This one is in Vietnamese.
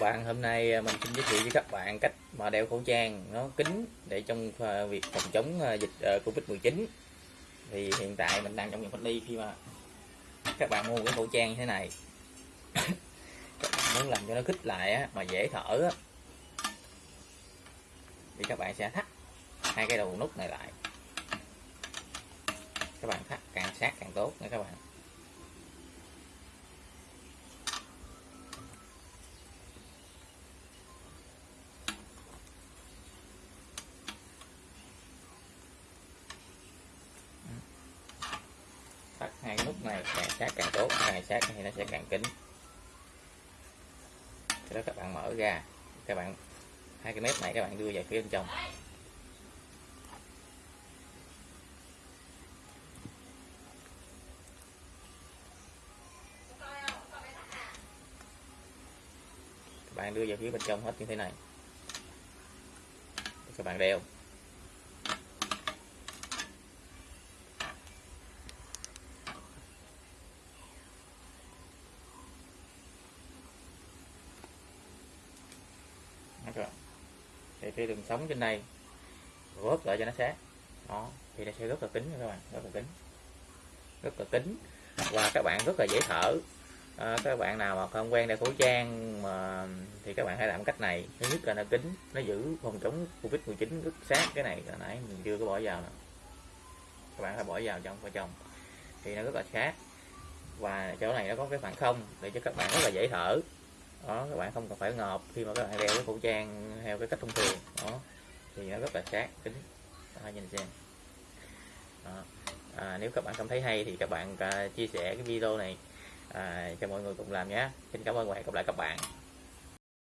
bạn hôm nay à, mình xin giới thiệu với các bạn cách mà đeo khẩu trang nó kín để trong à, việc phòng chống à, dịch Covid-19 thì hiện tại mình đang trong vùng cách ly khi mà các bạn mua cái khẩu trang như thế này. Các bạn muốn làm cho nó khích lại á, mà dễ thở á, thì các bạn sẽ thắt hai cái đầu nút này lại. Các bạn thắt càng sát càng tốt nha các bạn. Hai cái nút này càng sát càng tốt càng sát thì nó sẽ càng kín. Sau đó các bạn mở ra, các bạn, hai cái mép này các bạn đưa vào phía bên trong. Các bạn đưa vào phía bên trong hết như thế này. Các bạn đeo. Đó thì cái đường sống trên đây vớt lại cho nó sát đó thì nó sẽ rất là kín các bạn rất là kín rất là kín và các bạn rất là dễ thở. À, các bạn nào mà không quen đeo khẩu trang mà thì các bạn hãy làm cách này. Thứ nhất là nó kín nó giữ phòng chống covid 19 rất sát cái này. Hồi nãy mình chưa có bỏ vào nè. Các bạn phải bỏ vào trong vào trong thì nó rất là sát. Và chỗ này nó có cái khoảng không để cho các bạn rất là dễ thở đó các bạn không cần phải ngợp khi mà các bạn đeo cái khẩu trang theo cái cách thông thường. Đó thì nó rất là sát kính. Đó, nhìn xem. Đó. À, nếu các bạn cảm thấy hay thì các bạn à, chia sẻ cái video này à, cho mọi người cùng làm nhé. Xin cảm ơn và hẹn gặp lại các bạn.